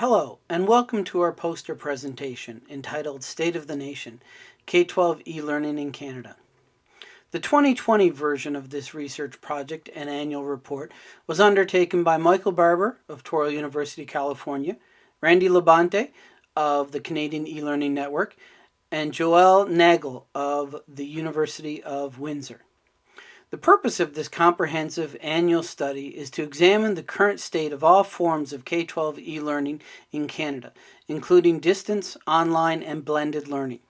Hello, and welcome to our poster presentation entitled State of the Nation, K-12 e-Learning in Canada. The 2020 version of this research project and annual report was undertaken by Michael Barbour of Touro University, California, Randy LaBonte of the Canadian e-Learning Network, and Joel Nagel of the University of Windsor. The purpose of this comprehensive annual study is to examine the current state of all forms of K-12 e-learning in Canada, including distance, online, and blended learning.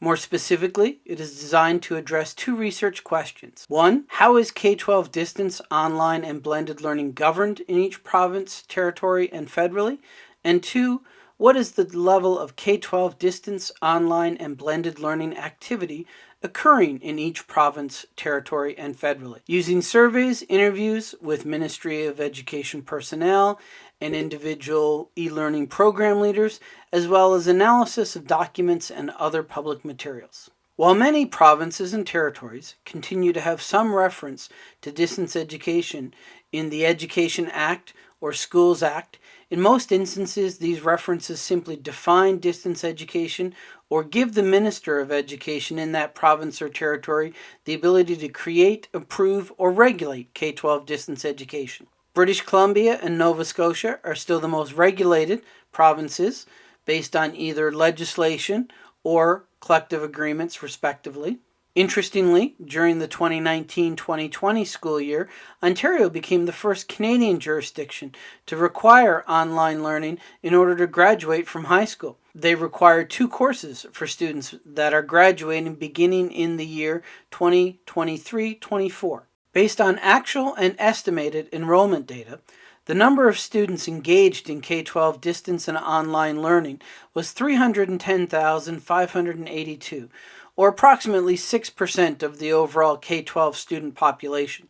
More specifically, it is designed to address two research questions. One, how is K-12 distance, online, and blended learning governed in each province, territory, and federally? And two, what is the level of K-12 distance, online, and blended learning activity occurring in each province, territory, and federally. Using surveys, interviews with Ministry of Education personnel and individual e-learning program leaders, as well as analysis of documents and other public materials. While many provinces and territories continue to have some reference to distance education in the Education Act or Schools Act, in most instances these references simply define distance education or give the Minister of Education in that province or territory the ability to create, approve, or regulate K-12 distance education. British Columbia and Nova Scotia are still the most regulated provinces based on either legislation or collective agreements respectively. Interestingly, during the 2019-2020 school year, Ontario became the first Canadian jurisdiction to require online learning in order to graduate from high school. They require two courses for students that are graduating beginning in the year 2023-24. Based on actual and estimated enrollment data, the number of students engaged in K-12 distance and online learning was 310,582, or approximately 6% of the overall K-12 student population.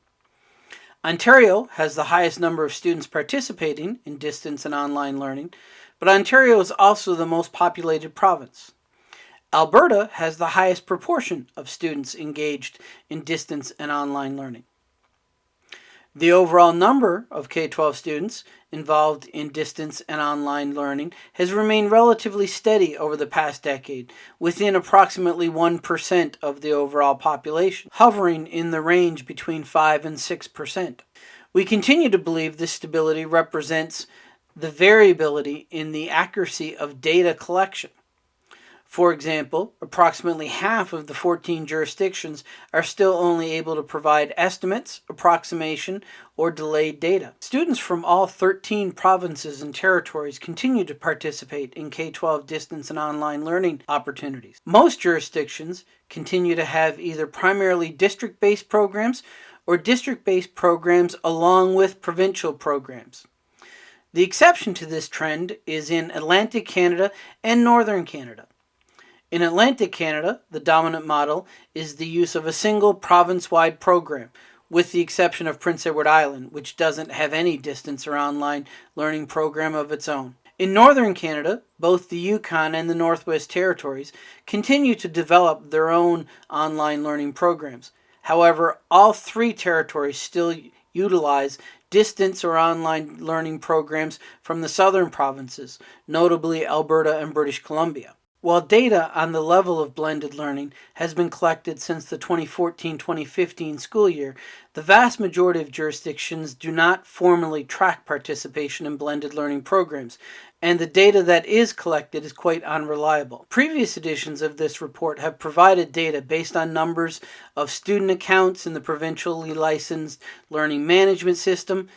Ontario has the highest number of students participating in distance and online learning, but Ontario is also the most populated province. Alberta has the highest proportion of students engaged in distance and online learning. The overall number of K-12 students involved in distance and online learning has remained relatively steady over the past decade, within approximately 1% of the overall population, hovering in the range between 5 and 6%. We continue to believe this stability represents the variability in the accuracy of data collection. For example, approximately half of the 14 jurisdictions are still only able to provide estimates, approximation, or delayed data. Students from all 13 provinces and territories continue to participate in K-12 distance and online learning opportunities. Most jurisdictions continue to have either primarily district-based programs or district-based programs along with provincial programs. The exception to this trend is in Atlantic Canada and Northern Canada. In Atlantic Canada, the dominant model is the use of a single province-wide program, with the exception of Prince Edward Island, which doesn't have any distance or online learning program of its own. In northern Canada, both the Yukon and the Northwest Territories continue to develop their own online learning programs. However, all three territories still utilize distance or online learning programs from the southern provinces, notably Alberta and British Columbia. While data on the level of blended learning has been collected since the 2014-2015 school year, the vast majority of jurisdictions do not formally track participation in blended learning programs, and the data that is collected is quite unreliable. Previous editions of this report have provided data based on numbers of student accounts in the provincially licensed learning management system,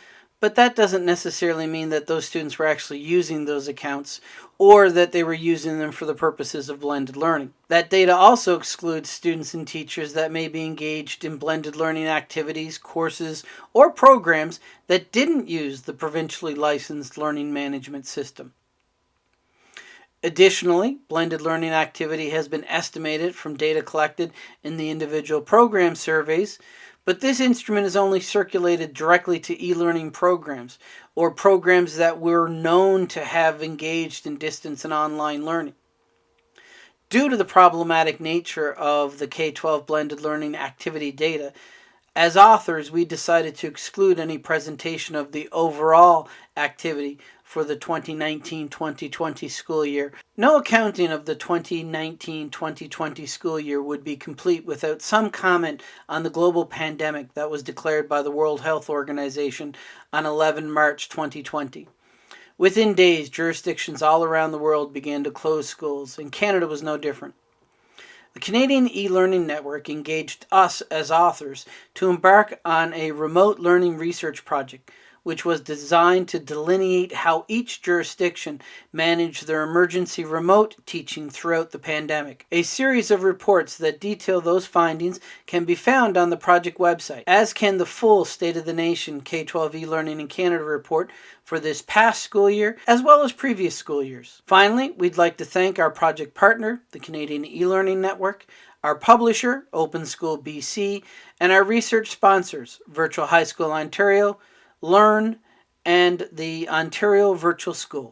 but that doesn't necessarily mean that those students were actually using those accounts or that they were using them for the purposes of blended learning. That data also excludes students and teachers that may be engaged in blended learning activities, courses, or programs that didn't use the provincially licensed learning management system. Additionally, blended learning activity has been estimated from data collected in the individual program surveys, but this instrument is only circulated directly to e-learning programs or programs that were known to have engaged in distance and online learning. Due to the problematic nature of the K-12 blended learning activity data, as authors, we decided to exclude any presentation of the overall activity for the 2019-2020 school year. No accounting of the 2019-2020 school year would be complete without some comment on the global pandemic that was declared by the World Health Organization on 11 March 2020. Within days, jurisdictions all around the world began to close schools, and Canada was no different. The Canadian e-learning network engaged us as authors to embark on a remote learning research project which was designed to delineate how each jurisdiction managed their emergency remote teaching throughout the pandemic. A series of reports that detail those findings can be found on the project website, as can the full State of the Nation K-12 e-learning in Canada report for this past school year, as well as previous school years. Finally, we'd like to thank our project partner, the Canadian e-learning network, our publisher, Open School BC, and our research sponsors, Virtual High School Ontario, Learn, and the Ontario Virtual School.